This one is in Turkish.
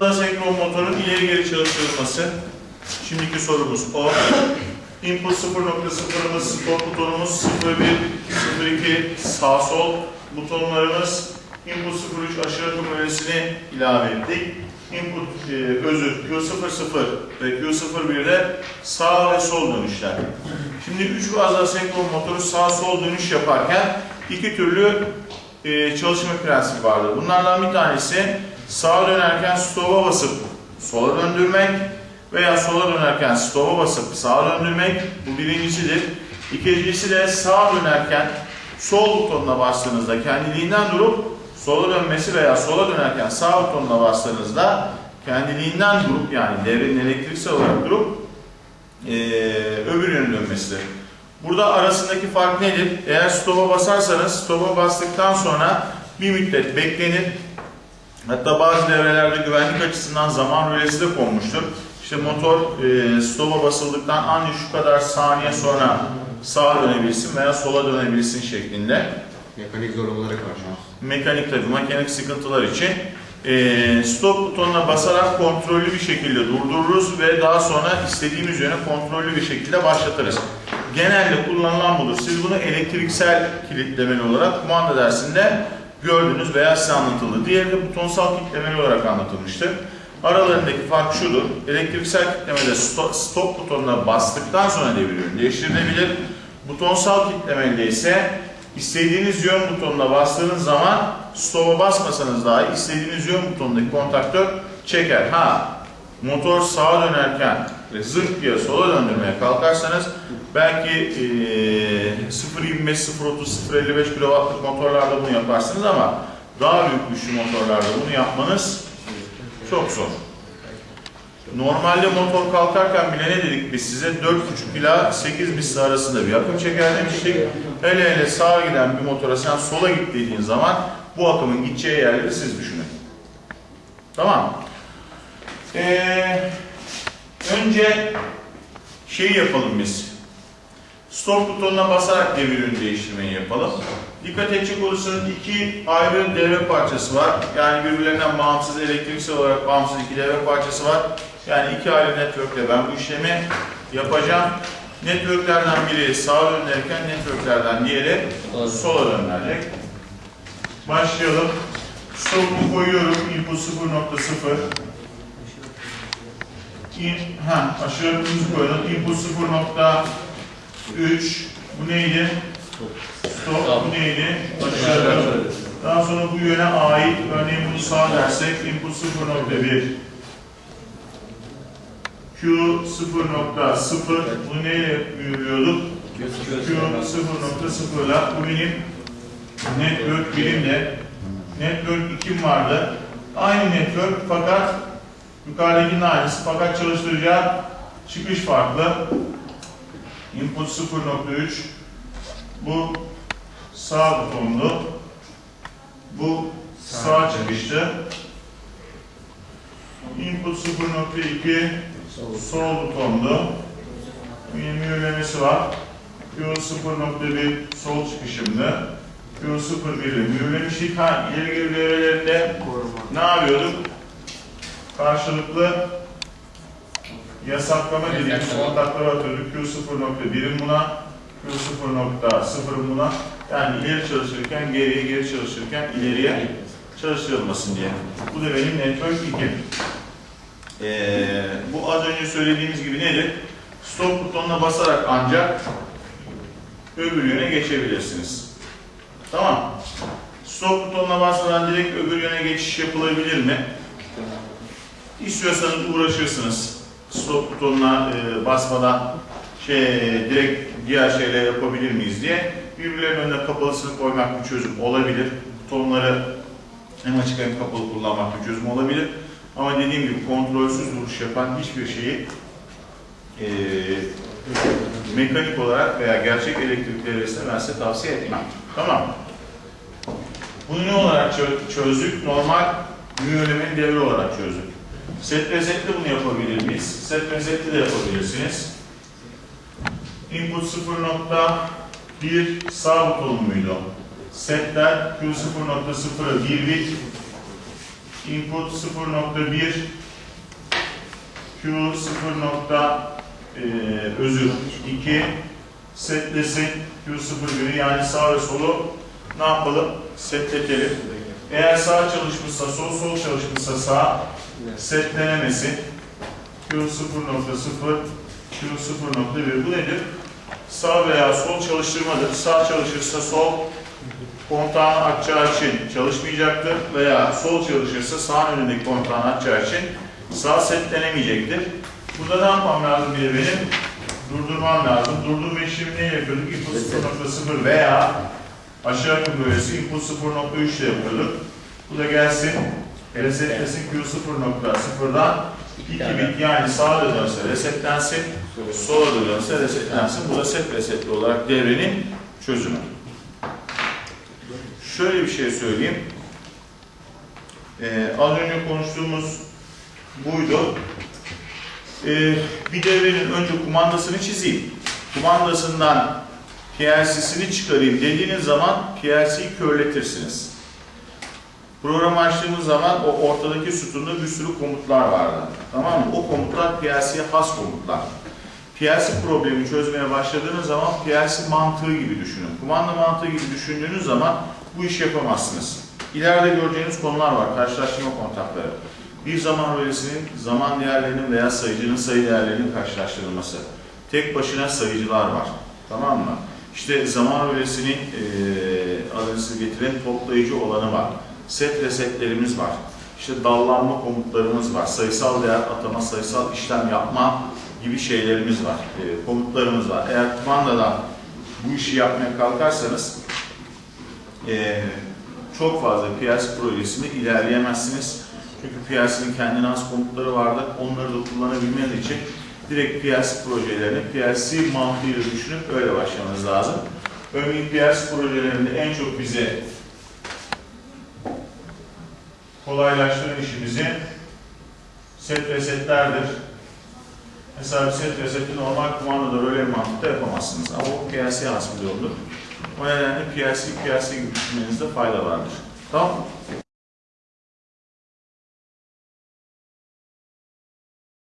Senkron motorun ileri geri çalıştırılması. Şimdiki sorumuz o. Input 0.0'ımız, stop butonumuz 01, 02, sağ sol butonlarımız. Input 03 aşırı akım öğesini ilave ettik. Input e, özür Q00 ve Q01'de sağ ve sol dönüşler. Şimdi 3 fazla senkron motoru sağ sol dönüş yaparken iki türlü e, çalışma prensibi vardır. Bunlardan bir tanesi sağa dönerken stop'a basıp sola döndürmek veya sola dönerken stop'a basıp sağa döndürmek. Bu birincisidir. İkincisi de sağa dönerken sol butonuna bastığınızda kendiliğinden durup sola dönmesi veya sola dönerken sağ butonuna bastığınızda kendiliğinden durup yani devrenin elektriksel olarak durup eee öbür yöne dönmesidir. Burada arasındaki fark nedir? Eğer stop'a basarsanız stop'a bastıktan sonra bir müddet beklenir. Hatta bazı devrelerde güvenlik açısından zaman rölesi de konmuştur. İşte motor e, stop'a basıldıktan ancak şu kadar saniye sonra sağa dönebilsin veya sola dönebilsin şeklinde. Mekanik zorlamalara karşı. Mekanik tabi, mekanik sıkıntılar için e, stop butonuna basarak kontrollü bir şekilde durdururuz ve daha sonra istediğimiz yöne kontrollü bir şekilde başlatırız. Genelde kullanılan budur. Siz bunu elektriksel kilitlemeli olarak kumanda dersinde gördünüz veya size anlatıldı. Diğeri de butonsal kilitlemeli olarak anlatılmıştır. Aralarındaki fark şudur. Elektriksel kilitlemede stop, butonuna bastıktan sonra devir yönü değiştirilebilir. Butonsal kilitlemede ise istediğiniz yön butonuna bastığınız zaman stop'a basmasanız dahi istediğiniz yön butonundaki kontaktör çeker. Ha, motor sağa dönerken ve diye sola döndürmeye kalkarsanız belki e, 0.25, 0.30, 0.55 kW'lık motorlarda bunu yaparsınız ama daha büyük güçlü motorlarda bunu yapmanız çok zor. Normalde motor kalkarken bile ne dedik biz size 4.5 ila 8 misli arasında bir akım çeker demiştik. Hele hele sağa giden bir motora sen sola git dediğin zaman bu akımın gideceği yerleri siz düşünün. Tamam. Ee, önce şey yapalım biz. Stop butonuna basarak devir yönü değiştirmeyi yapalım. Dikkat edecek olursanız iki ayrı devre parçası var. Yani birbirlerinden bağımsız, elektriksel olarak bağımsız iki devre parçası var. Yani iki ayrı network'te ben bu işlemi yapacağım. Network'lerden biri sağa dönerken network'lerden diğeri sola dönerek. Başlayalım. Stop'u koyuyorum. Input 0.0. In, ha, aşağı hızı koyalım. Input 0.3. Bu neydi? Stop. Bu neydi? Aşağı. Daha sonra bu yöne ait. Örneğin bunu sağ dersek input 0.1. Q 0.0. Bunu neyle büyülüyorduk? Q 0.0 ile bu benim network birimde. Network 2'm vardı. Aynı network fakat yukarıdakinin aynısı fakat çalıştıracağı çıkış farklı. Input 0.3 bu sağ butonlu. Bu sağ çıkıştı. Input 0.2 sol butonlu. Yine mühürlemesi var. Q 0.1 sol çıkışımdı. Q 0.1'i mühürlemiştik. Ha, ileri geri devrelerinde ne yapıyorduk? Karşılıklı yasaklama dediğimiz kontakları atıyorduk. Q 0.1'in buna, Q 0.0'ın buna. Yani ileri çalışırken geriye, geri çalışırken ileriye çalıştırılmasın diye. Bu da benim network 2. Ee, bu az önce söylediğimiz gibi nedir? Stop butonuna basarak ancak öbür yöne geçebilirsiniz. Tamam. Stop butonuna basmadan direkt öbür yöne geçiş yapılabilir mi? İstiyorsanız uğraşırsınız. Stop butonuna e, basmadan şey direkt diğer şeyler yapabilir miyiz diye. Birbirlerinin önüne kapalısını koymak bir çözüm olabilir. Butonları hem açık hem kapalı kullanmak bir çözüm olabilir. Ama dediğim gibi kontrolsüz duruş yapan hiçbir şeyi e, mekanik olarak veya gerçek elektrik devresine ben size tavsiye etmem. Tamam. Bunu ne olarak çö- çözdük? Normal mühürlemenin devre olarak çözdük. Set reset'te bunu yapabilir miyiz? Set reset'te de yapabilirsiniz. Input 0.1 sağ buton muydu? Setler Q0.0'a 1 bit input 0.1 Q 0. E, özür 2 setlesin Q01'i yani sağ ve solu ne yapalım? Setletelim. Eğer sağ çalışmışsa sol, sol çalışmışsa sağ setlenemesin. Q 0.0 Q 0.1 bu nedir? Sağ veya sol çalıştırmadır. Sağ çalışırsa sol kontağını açacağı için çalışmayacaktır veya sol çalışırsa sağ önündeki kontağını açacağı için sağ setlenemeyecektir. Burada ne yapmam lazım de benim? Durdurmam lazım. Durdurma işlemi ne yapıyorduk? Input 0.0 veya aşağı böylesi input 0.3 ile yapıyorduk. Bu da gelsin. Resetlesin Q 0.0'dan 2 bit yani sağa dönse resetlensin, sola dönse resetlensin. Bu da set resetli olarak devrenin çözümü. Şöyle bir şey söyleyeyim. Ee, az önce konuştuğumuz buydu. Ee, bir devrenin önce kumandasını çizeyim. Kumandasından PLC'sini çıkarayım dediğiniz zaman PLC'yi körletirsiniz. Programı açtığımız zaman o ortadaki sütunda bir sürü komutlar vardı. Tamam mı? O komutlar PLC'ye has komutlar. PLC problemi çözmeye başladığınız zaman PLC mantığı gibi düşünün. Kumanda mantığı gibi düşündüğünüz zaman bu işi yapamazsınız. İleride göreceğiniz konular var. Karşılaştırma kontakları. Bir zaman rölesinin zaman değerlerinin veya sayıcının sayı değerlerinin karşılaştırılması. Tek başına sayıcılar var. Tamam mı? İşte zaman rölesinin eee adını getiren toplayıcı olanı var. Set resetlerimiz var. İşte dallanma komutlarımız var. Sayısal değer atama, sayısal işlem yapma gibi şeylerimiz var. Eee, komutlarımız var. Eğer kumandadan bu işi yapmaya kalkarsanız eee, çok fazla PLC projesinde ilerleyemezsiniz. Çünkü PLC'nin kendine has komutları vardı. Onları da kullanabilmeniz için direkt PLC projelerini PLC mantığıyla düşünüp öyle başlamanız lazım. Örneğin PLC projelerinde en çok bize kolaylaştıran işimizi set resetlerdir. Mesela bir set reseti normal kumandada öyle mantıkta yapamazsınız. Ama o PLC'ye has bir yoldur. O nedenle PLC, PLC gibi düşünmenizde fayda vardır. Tamam?